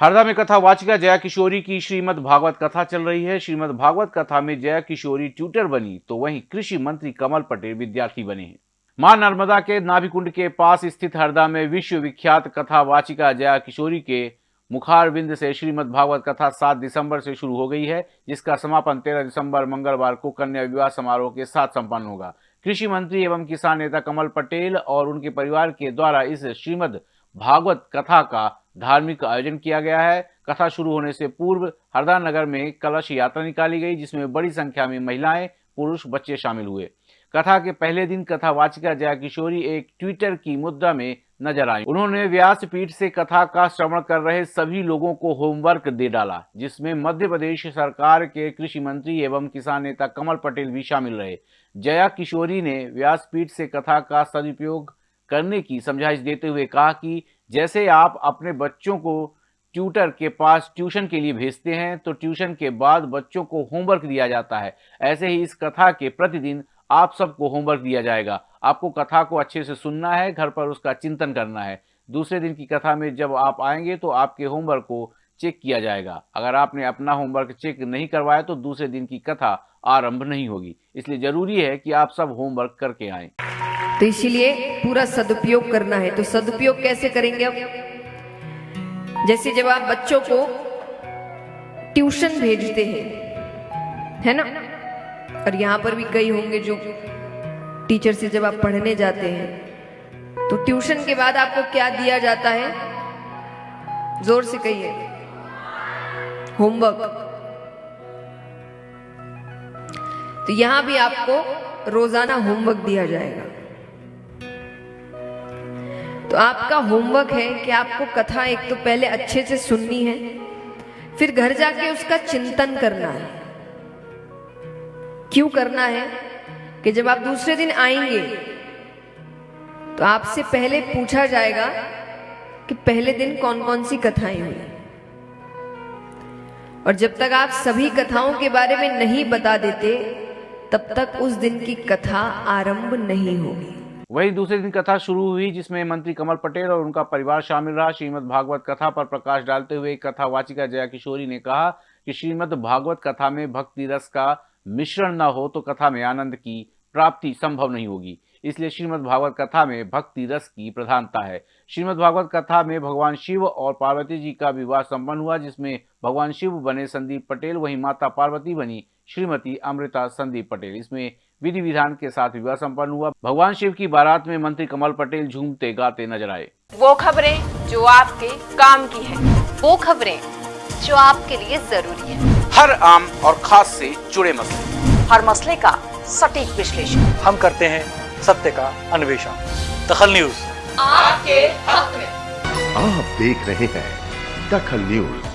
हरदा में कथा वाचिका जया किशोरी की श्रीमद भागवत कथा चल रही है। श्रीमद भागवत कथा में जया किशोरी ट्यूटर बनी तो वहीं कृषि मंत्री कमल पटेल विद्यार्थी बने हैं। माँ नर्मदा के नाभिकुंड के पास स्थित हरदा में विश्व विख्यात कथा वाचिका जया किशोरी के मुखार बिंद से श्रीमद भागवत कथा 7 दिसंबर से शुरू हो गई है, जिसका समापन 13 दिसंबर मंगलवार को कन्या विवाह समारोह के साथ संपन्न होगा। कृषि मंत्री एवं किसान नेता कमल पटेल और उनके परिवार के द्वारा इस श्रीमद् भागवत कथा का धार्मिक आयोजन किया गया है। कथा शुरू होने से पूर्व हरदा नगर में कलश यात्रा निकाली गई, जिसमें बड़ी संख्या में महिलाएँ, पुरुष, बच्चे शामिल हुए। कथा के पहले दिन कथा वाचिका जया किशोरी एक ट्विटर की मुद्रा में नज़र आई। उन्होंने व्यास पीठ से कथा का श्रवण कर रहे सभी लोगों को होमवर्क दे डाला, जिसमें मध्य प्रदेश सरकार के कृषि मंत्री एवं किसान नेता कमल पटेल भी शामिल रहे। जया किशोरी ने व्यासपीठ से कथा का सदुपयोग करने की समझाइश देते हुए कहा कि जैसे आप अपने बच्चों को ट्यूटर के पास ट्यूशन के लिए भेजते हैं तो ट्यूशन के बाद बच्चों को होमवर्क दिया जाता है। ऐसे ही इस कथा के प्रतिदिन आप सबको होमवर्क दिया जाएगा। आपको कथा को अच्छे से सुनना है, घर पर उसका चिंतन करना है। दूसरे दिन की कथा में जब आप आएँगे तो आपके होमवर्क को चेक किया जाएगा। अगर आपने अपना होमवर्क चेक नहीं करवाया तो दूसरे दिन की कथा आरंभ नहीं होगी। इसलिए ज़रूरी है कि आप सब होमवर्क करके आए। तो इसीलिए पूरा सदुपयोग करना है। तो सदुपयोग कैसे करेंगे अब? जैसे जब आप बच्चों को ट्यूशन भेजते हैं, है ना? और यहाँ पर भी कई होंगे जो टीचर से जब आप पढ़ने जाते हैं तो ट्यूशन के बाद आपको क्या दिया जाता है? ज़ोर से कहिए। होमवर्क। तो यहाँ भी आपको रोज़ाना होमवर्क दिया जाएगा। तो आपका होमवर्क है कि आपको कथा एक तो पहले अच्छे से सुननी है, फिर घर जाके उसका चिंतन करना है। क्यों करना है? कि जब आप दूसरे दिन आएँगे तो आपसे पहले पूछा जाएगा कि पहले दिन कौन कौन सी कथाएँ हुई। और जब तक आप सभी कथाओं के बारे में नहीं बता देते, तब तक उस दिन की कथा आरंभ नहीं होगी। वही दूसरे दिन कथा शुरू हुई, जिसमें मंत्री कमल पटेल और उनका परिवार शामिल रहा। श्रीमद भागवत कथा पर प्रकाश डालते हुए कथा वाचिका जया किशोरी ने कहा कि श्रीमद भागवत कथा में भक्ति रस का मिश्रण न हो तो कथा में आनंद की प्राप्ति संभव नहीं होगी। इसलिए श्रीमद भागवत कथा में भक्ति रस की प्रधानता है। श्रीमद भागवत कथा में भगवान शिव और पार्वती जी का विवाह संपन्न हुआ, जिसमें भगवान शिव बने संदीप पटेल, वहीं माता पार्वती बनी श्रीमती अमृता संदीप पटेल। इसमें विधि विधान के साथ विवाह संपन्न हुआ। भगवान शिव की बारात में मंत्री कमल पटेल झूमते गाते नज़र आए। वो खबरें जो आपके काम की है। वो खबरें जो आपके लिए ज़रूरी है। हर आम और खास से जुड़े मसले। हर मसले का सटीक विश्लेषण। हम करते हैं सत्य का अन्वेषण। दखल न्यूज़। आपके हक में। आप देख रहे हैं दखल न्यूज़।